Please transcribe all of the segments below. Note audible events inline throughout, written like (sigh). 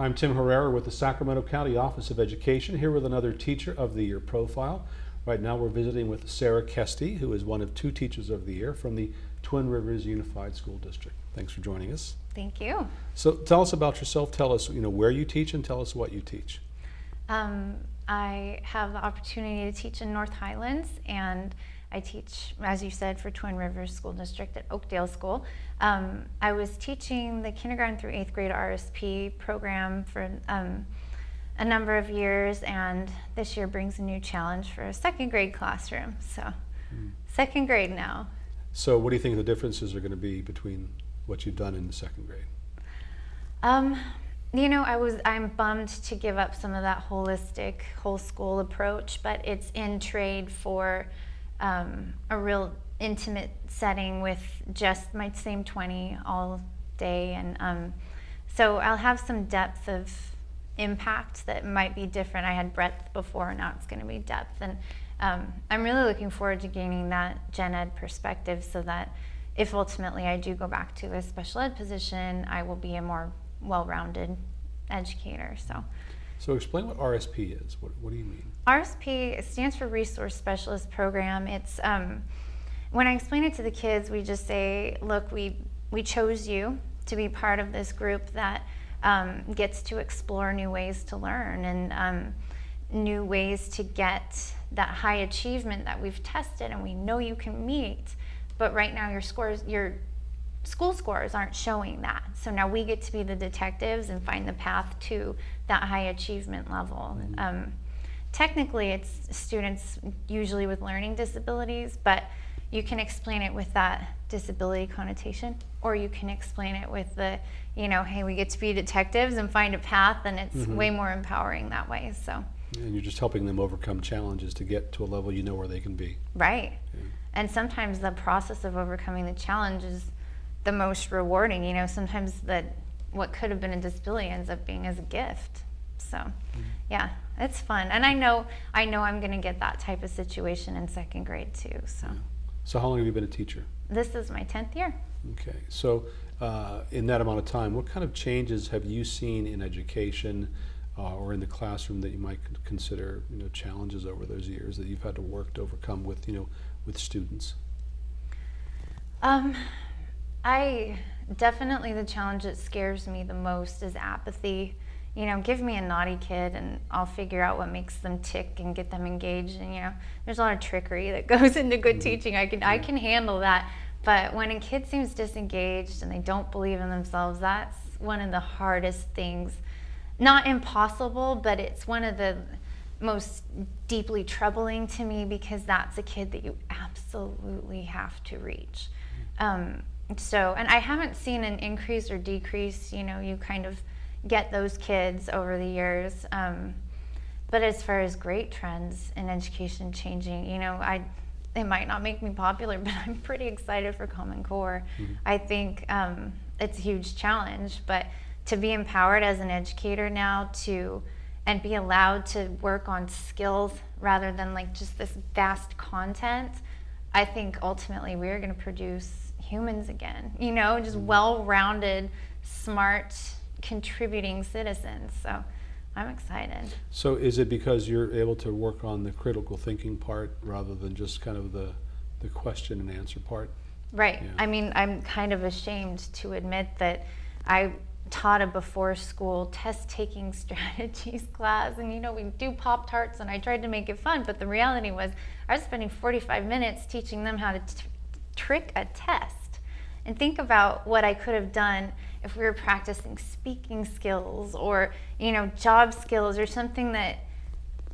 I'm Tim Herrera with the Sacramento County Office of Education, here with another Teacher of the Year profile. Right now we're visiting with Sarah Kesty, who is one of two Teachers of the Year from the Twin Rivers Unified School District. Thanks for joining us. Thank you. So tell us about yourself. Tell us, you know, where you teach and tell us what you teach. Um, I have the opportunity to teach in North Highlands and I teach, as you said, for Twin Rivers School District at Oakdale School. Um, I was teaching the kindergarten through eighth grade RSP program for um, a number of years, and this year brings a new challenge for a second grade classroom. So, mm. second grade now. So, what do you think the differences are going to be between what you've done in the second grade? Um, you know, I was I'm bummed to give up some of that holistic whole school approach, but it's in trade for um, a real intimate setting with just my same 20 all day. And um, so I'll have some depth of impact that might be different. I had breadth before, now it's going to be depth. And um, I'm really looking forward to gaining that gen ed perspective so that if ultimately I do go back to a special ed position, I will be a more well-rounded educator. So. So explain what RSP is. What, what do you mean? RSP stands for Resource Specialist Program. It's um, when I explain it to the kids, we just say, look, we we chose you to be part of this group that um, gets to explore new ways to learn and um, new ways to get that high achievement that we've tested and we know you can meet. But right now, your scores, your school scores aren't showing that. So now we get to be the detectives and find the path to that high achievement level. Mm -hmm. um, technically, it's students usually with learning disabilities, but you can explain it with that disability connotation, or you can explain it with the, you know, hey, we get to be detectives and find a path, and it's mm -hmm. way more empowering that way. So. And you're just helping them overcome challenges to get to a level you know where they can be. Right. Yeah. And sometimes the process of overcoming the challenge is the most rewarding. You know, sometimes that what could have been a disability ends up being as a gift. So, mm -hmm. yeah, it's fun, and I know I know I'm going to get that type of situation in second grade too. So. Yeah. So how long have you been a teacher? This is my tenth year. Okay, so uh, in that amount of time, what kind of changes have you seen in education? Uh, or in the classroom that you might consider, you know, challenges over those years that you've had to work to overcome with, you know, with students? Um, I definitely the challenge that scares me the most is apathy. You know, give me a naughty kid and I'll figure out what makes them tick and get them engaged. And you know, there's a lot of trickery that (laughs) goes into good mm -hmm. teaching. I can I can handle that. But when a kid seems disengaged and they don't believe in themselves, that's one of the hardest things. Not impossible, but it's one of the most deeply troubling to me because that's a kid that you absolutely have to reach. Mm-hmm. Um, so, and I haven't seen an increase or decrease, you know, you kind of get those kids over the years. Um, but as far as great trends in education changing, you know, I, it might not make me popular, (laughs) but I'm pretty excited for Common Core. Mm -hmm. I think um, it's a huge challenge, but to be empowered as an educator now to, and be allowed to work on skills rather than like just this vast content, I think ultimately we're going to produce humans again, you know, just mm-hmm. well-rounded, smart, contributing citizens. So I'm excited. So is it because you're able to work on the critical thinking part rather than just kind of the, the question and answer part? Right. Yeah. I mean, I'm kind of ashamed to admit that I taught a before school test taking (laughs) strategies class and you know we do pop tarts and I tried to make it fun but the reality was I was spending 45 minutes teaching them how to trick a test and think about what I could have done if we were practicing speaking skills or, you know, job skills or something that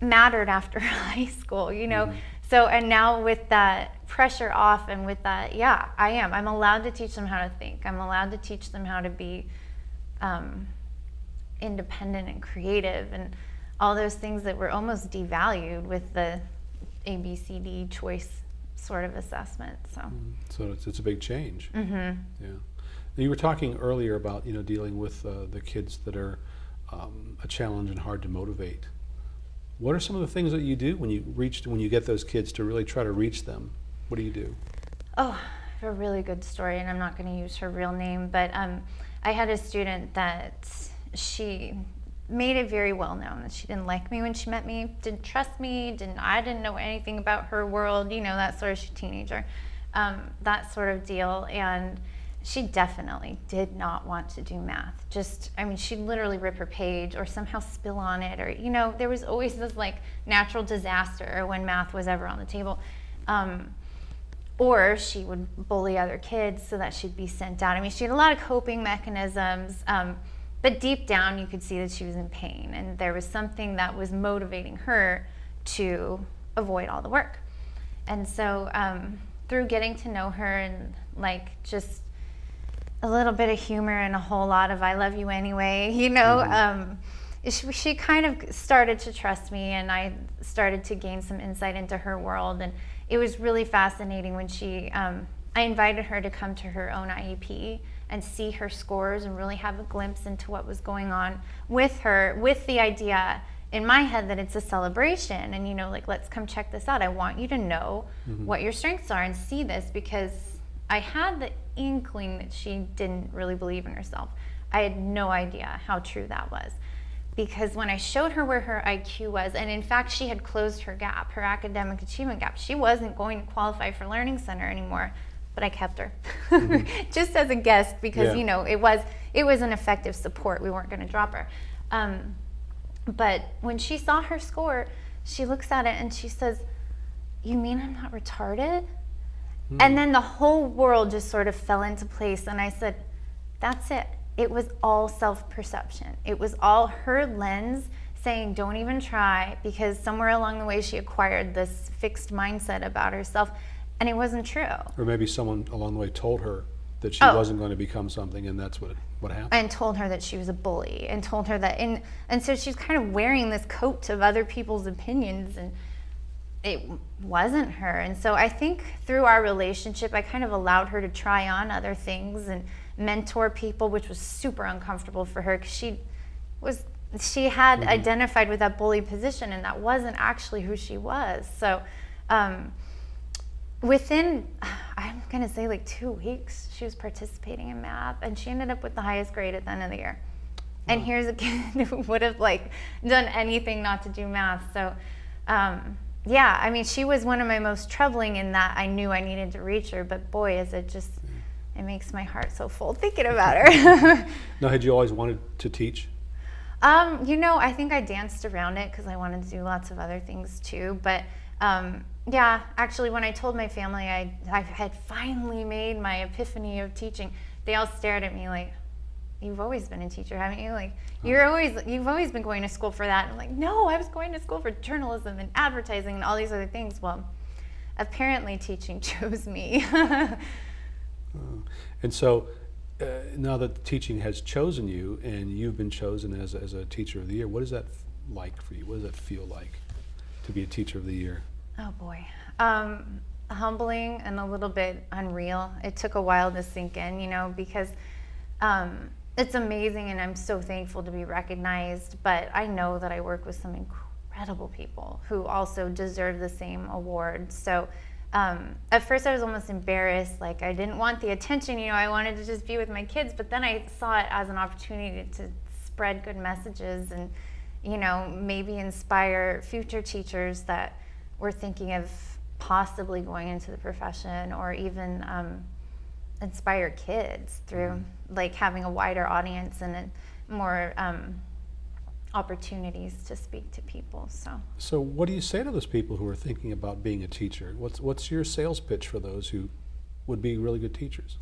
mattered after (laughs) high school, you know. Mm -hmm. So, and now with that pressure off and with that, yeah, I am. I'm allowed to teach them how to think. I'm allowed to teach them how to be um, independent and creative and all those things that were almost devalued with the ABCD choice sort of assessment. So, mm so it's, it's a big change. Mm -hmm. Yeah. Now you were talking earlier about you know dealing with uh, the kids that are um, a challenge and hard to motivate. What are some of the things that you do when you reach when you get those kids to really try to reach them? What do you do? Oh, I have a really good story, and I'm not going to use her real name, but um, I had a student that she made it very well known that she didn't like me when she met me, didn't trust me, didn't I didn't know anything about her world, you know, that sort of teenager, um, that sort of deal. And she definitely did not want to do math. Just, I mean, she'd literally rip her page or somehow spill on it, or you know, there was always this like natural disaster when math was ever on the table. Um, or she would bully other kids so that she'd be sent out. I mean, she had a lot of coping mechanisms. Um, but deep down, you could see that she was in pain, and there was something that was motivating her to avoid all the work. And so, um, through getting to know her and like just a little bit of humor and a whole lot of "I love you anyway," (laughs) you know, mm-hmm. um, she, she kind of started to trust me, and I started to gain some insight into her world. And it was really fascinating when she. Um, I invited her to come to her own IEP and see her scores and really have a glimpse into what was going on with her with the idea in my head that it's a celebration. And you know like let's come check this out. I want you to know mm-hmm. what your strengths are and see this because i had the inkling that she didn't really believe in herself. I had no idea how true that was because when i showed her where her iq was and in fact she had closed her gap her academic achievement gap she wasn't going to qualify for learning center anymore but I kept her mm-hmm. (laughs) just as a guest because yeah. you know it was it was an effective support. We weren't going to drop her. Um, but when she saw her score, she looks at it and she says, "You mean I'm not retarded?" Mm. And then the whole world just sort of fell into place. And I said, "That's it. It was all self-perception. It was all her lens." saying don't even try because somewhere along the way she acquired this fixed mindset about herself and it wasn't true. Or maybe someone along the way told her that she oh. wasn't going to become something, and that's what what happened. And told her that she was a bully, and told her that, and and so she's kind of wearing this coat of other people's opinions, and it wasn't her. And so I think through our relationship, I kind of allowed her to try on other things and mentor people, which was super uncomfortable for her because she was she had mm-hmm. identified with that bully position, and that wasn't actually who she was. So. Um, within (sighs) i'm going to say like two weeks she was participating in math and she ended up with the highest grade at the end of the year. And here's a kid (laughs) who would have like done anything not to do math. So um, yeah i mean she was one of my most troubling in that i knew i needed to reach her but boy is it just it makes my heart so full thinking about (laughs) her. (laughs) Now had you always wanted to teach? Um, you know i think i danced around it because i wanted to do lots of other things too but um, yeah, actually, when I told my family I, I had finally made my epiphany of teaching, they all stared at me like, "You've always been a teacher, haven't you? Like, you're always you've always been going to school for that." And I'm like, "No, I was going to school for journalism and advertising and all these other things." Well, apparently, teaching (laughs) chose me. uh, and so, uh, now that teaching has chosen you, and you've been chosen as as a teacher of the year, what is that like for you? What does that feel like to be a teacher of the year? Oh boy. Um, humbling and a little bit unreal. It took a while to sink in, you know, because um, it's amazing and I'm so thankful to be recognized. But I know that I work with some incredible people who also deserve the same award. So um, at first I was almost embarrassed. Like I didn't want the attention, you know, I wanted to just be with my kids. But then I saw it as an opportunity to spread good messages and, you know, maybe inspire future teachers that we're thinking of possibly going into the profession or even um, inspire kids through mm-hmm. like having a wider audience and more um, opportunities to speak to people. So. So, what do you say to those people who are thinking about being a teacher? What's what's your sales pitch for those who would be really good teachers?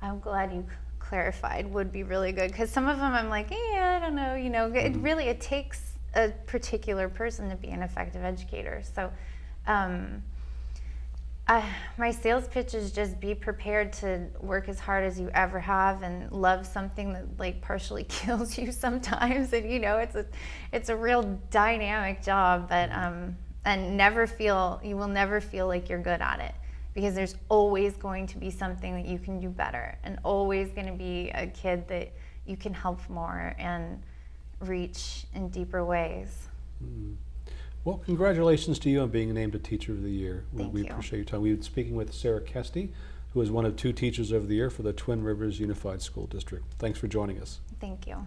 I'm glad you clarified. Would be really good because some of them I'm like, yeah, I don't know. You know, mm-hmm. it really it takes a particular person to be an effective educator. So, um, uh, my sales pitch is just be prepared to work as hard as you ever have and love something that like partially (laughs) kills you sometimes. And you know, it's a, it's a real dynamic job, but um, and never feel you will never feel like you're good at it because there's always going to be something that you can do better and always going to be a kid that you can help more and reach in deeper ways. Mm. Well, congratulations to you on being named a Teacher of the Year. Thank we you. appreciate your time. We've been speaking with Sarah Kesty, who is one of two Teachers of the Year for the Twin Rivers Unified School District. Thanks for joining us. Thank you.